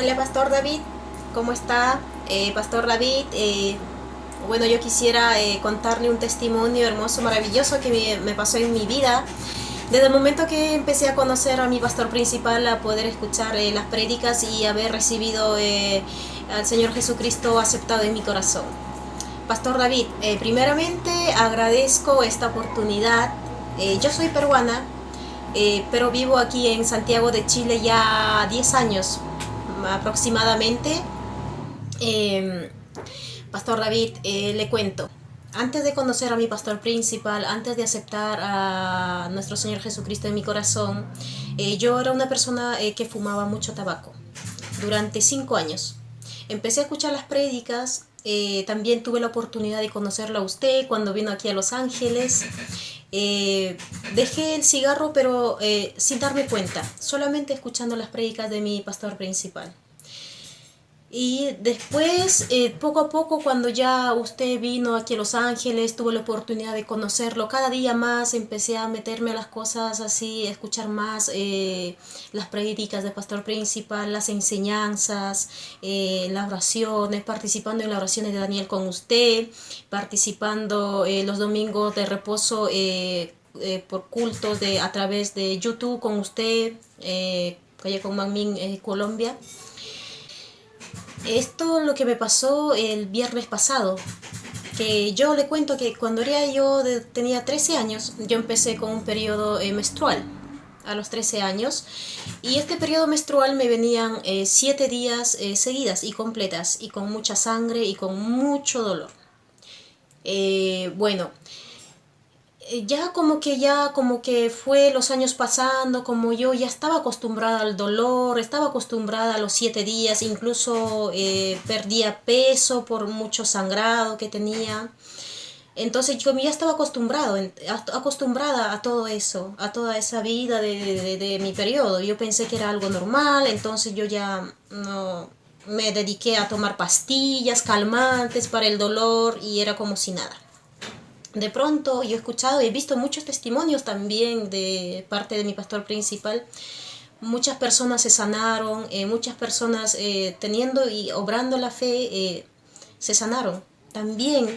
Hola Pastor David, ¿cómo está? Eh, Pastor David, eh, bueno yo quisiera eh, contarle un testimonio hermoso, maravilloso que me, me, pasó en mi vida. Desde el momento que empecé a conocer a mi pastor principal, a poder escuchar las prédicas y haber recibido al Señor Jesucristo aceptado en mi corazón. Pastor David, primeramente agradezco esta oportunidad. yo soy peruana, pero vivo aquí en Santiago de Chile ya 10 años aproximadamente. Em, pastor David, eh, le cuento. Antes de conocer a mi pastor principal, antes de aceptar a nuestro Señor Jesucristo en mi corazón, eh, yo era una persona eh, que fumaba mucho tabaco durante cinco años. Empecé a escuchar las prédicas, también tuve la oportunidad de conocerlo a usted cuando vino aquí a Los Ángeles. dejé el cigarro pero sin darme cuenta, solamente escuchando las prédicas de mi pastor principal. Y después, eh, poco a poco, cuando ya usted vino aquí a Los Ángeles, tuve la oportunidad de conocerlo, cada día más empecé a meterme a las cosas así, a escuchar más eh, las predicas del pastor principal, las enseñanzas, eh, las oraciones, participando en las oraciones de Daniel con usted, participando los domingos de reposo por cultos de, a través de YouTube con usted, Calle con Manmin, Colombia. Esto lo que me pasó el viernes pasado, que yo le cuento que cuando era yo tenía 13 años, yo empecé con un periodo eh, menstrual a los 13 años y este periodo menstrual me venían 7 eh, días eh, seguidas y completas y con mucha sangre y con mucho dolor. bueno, ya como que ya como que fue los años pasando, como yo ya estaba acostumbrada al dolor, estaba acostumbrada a los siete días, incluso eh, perdía peso por mucho sangrado que tenía. Entonces yo ya estaba acostumbrado, acostumbrada a todo eso, a toda esa vida de, de mi periodo. Yo pensé que era algo normal, entonces yo ya no me dediqué a tomar pastillas calmantes para el dolor y era como si nada de pronto yo he escuchado y he visto muchos testimonios también de parte de mi pastor principal. Muchas personas se sanaron, eh, muchas personas eh, teniendo y obrando la fe eh, se sanaron. También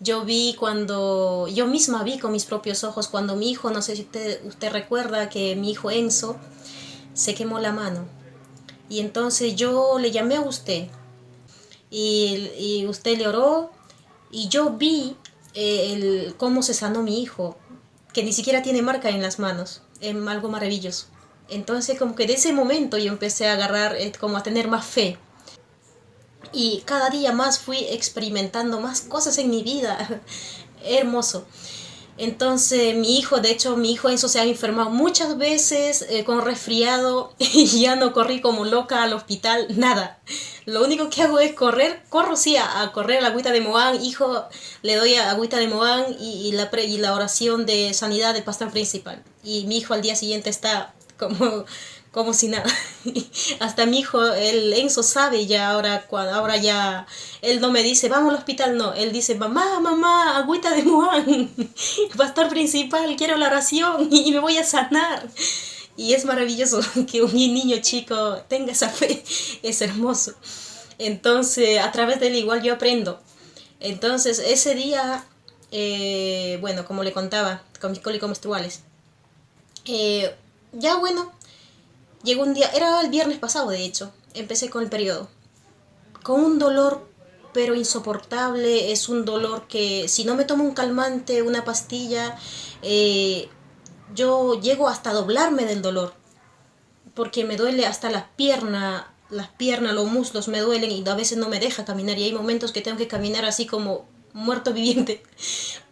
yo vi cuando, yo misma vi con mis propios ojos cuando mi hijo, no sé si usted, usted recuerda que mi hijo Enzo se quemó la mano. Y entonces yo le llamé a usted y, y usted le oró y yo vi eh, el, cómo se sanó mi hijo, que ni siquiera tiene marca en las manos, es algo maravilloso. Entonces como que de ese momento yo empecé a agarrar, eh, como a tener más fe. Y cada día más fui experimentando más cosas en mi vida. Hermoso. Entonces mi hijo, de hecho mi hijo Enzo se ha enfermado muchas veces eh, con resfriado y ya no corrí como loca al hospital, nada. Lo único que hago es correr, corro sí a, correr a la agüita de Moán, hijo, le doy a agüita de Moán y, la, y la oración de sanidad del pastor principal. Y mi hijo al día siguiente está como como si nada. Hasta mi hijo, el Enzo sabe ya ahora, ahora ya, él no me dice, vamos al hospital, no, él dice, mamá, mamá, agüita de Moán, pastor principal, quiero la oración y me voy a sanar. Y es maravilloso que un niño chico tenga esa fe, es hermoso. Entonces, a través de él igual yo aprendo. Entonces, ese día, eh, bueno, como le contaba, con mis cólicos menstruales, eh, ya bueno, Llegó un día, era el viernes pasado de hecho, empecé con el periodo. Con un dolor pero insoportable, es un dolor que si no me tomo un calmante, una pastilla, eh, yo llego hasta doblarme del dolor. Porque me duele hasta las piernas, las piernas, los muslos me duelen y a veces no me deja caminar y hay momentos que tengo que caminar así como muerto viviente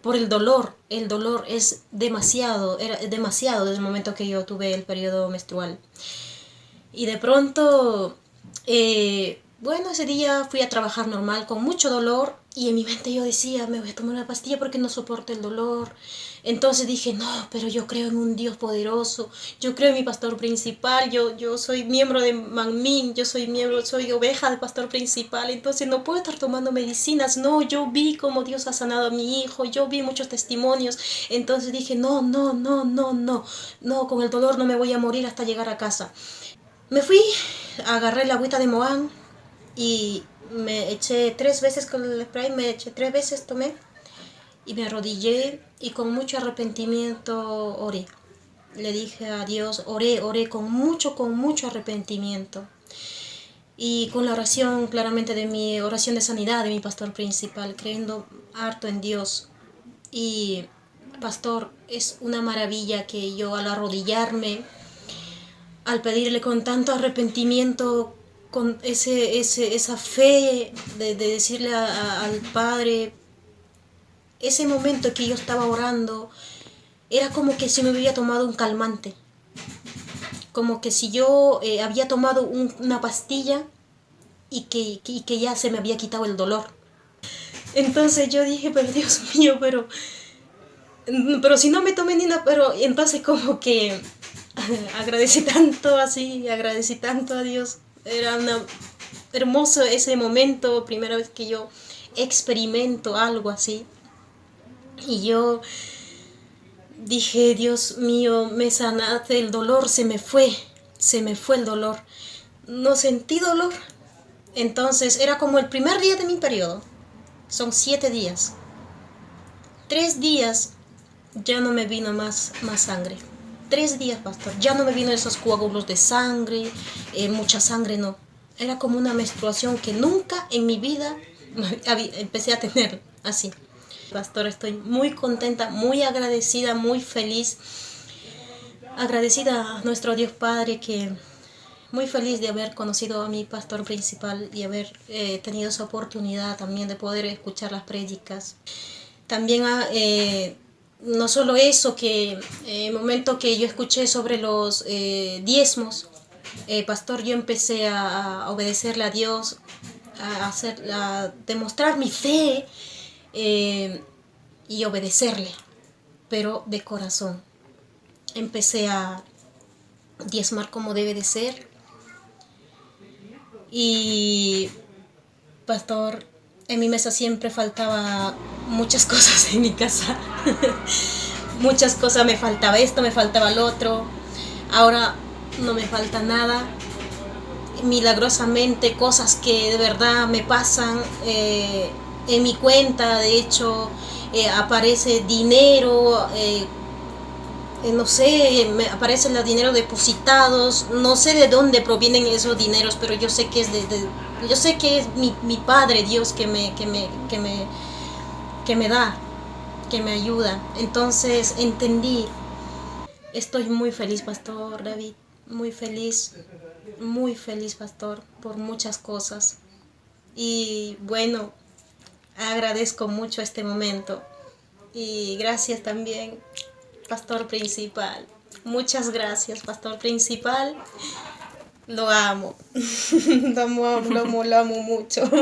por el dolor. El dolor es demasiado, era demasiado desde el momento que yo tuve el periodo menstrual. Y de pronto, eh, bueno, ese día fui a trabajar normal con mucho dolor y en mi mente yo decía, me voy a tomar una pastilla porque no soporto el dolor. Entonces dije, no, pero yo creo en un Dios poderoso, yo creo en mi pastor principal, yo, yo soy miembro de Manmin, yo soy miembro, soy oveja del pastor principal, entonces no puedo estar tomando medicinas, no, yo vi cómo Dios ha sanado a mi hijo, yo vi muchos testimonios, entonces dije, no, no, no, no, no, no, con el dolor no me voy a morir hasta llegar a casa. Me fui, agarré la agüita de Moán y me eché tres veces con el spray, me eché tres veces, tomé y me arrodillé y con mucho arrepentimiento oré. Le dije a Dios, oré, oré con mucho, con mucho arrepentimiento. Y con la oración, claramente, de mi oración de sanidad de mi pastor principal, creyendo harto en Dios. Y, pastor, es una maravilla que yo al arrodillarme, al pedirle con tanto arrepentimiento, con ese, ese, esa fe de, decirle al Padre, ese momento que yo estaba orando, era como que si me hubiera tomado un calmante. Como que si yo eh, había tomado una pastilla y que, que ya se me había quitado el dolor. Entonces yo dije, pero Dios mío, pero, pero si no me tomé ni nada, pero entonces como que agradecí tanto así, agradecí tanto a Dios. Era una, hermoso ese momento, primera vez que yo experimento algo así. Y yo dije, Dios mío, me sanaste, el dolor se me fue, se me fue el dolor. No sentí dolor. Entonces era como el primer día de mi periodo. Son siete días. Tres días ya no me vino más, más sangre. Tres días, pastor. Ya no me vino esos coágulos de sangre, eh, mucha sangre, no. Era como una menstruación que nunca en mi vida empecé a tener así. Pastor, estoy muy contenta, muy agradecida, muy feliz. Agradecida a nuestro Dios Padre que muy feliz de haber conocido a mi pastor principal y haber eh, tenido esa oportunidad también de poder escuchar las prédicas. También ah, eh, no solo eso, que en eh, el momento que yo escuché sobre los diezmos, pastor, yo empecé a, a, obedecerle a Dios, a, hacer, a demostrar mi fe eh, y obedecerle, pero de corazón. Empecé a diezmar como debe de ser. Y, pastor, en mi mesa siempre faltaba muchas cosas en mi casa. muchas cosas me faltaba esto, me faltaba lo otro. Ahora no me falta nada. Milagrosamente cosas que de verdad me pasan. Eh, en mi cuenta, de hecho, eh, aparece dinero, eh, no sé, me aparecen los dinero depositados, no sé de dónde provienen esos dineros, pero yo sé que es de, yo sé que es mi, mi, Padre Dios que me, que me, que me, que me da, que me ayuda. Entonces entendí, estoy muy feliz, Pastor David, muy feliz, muy feliz, Pastor, por muchas cosas. Y bueno, agradezco mucho este momento. Y gracias también, pastor principal. Muchas gracias, pastor principal. Lo amo. lo amo, lo amo, lo amo mucho.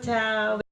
Chao.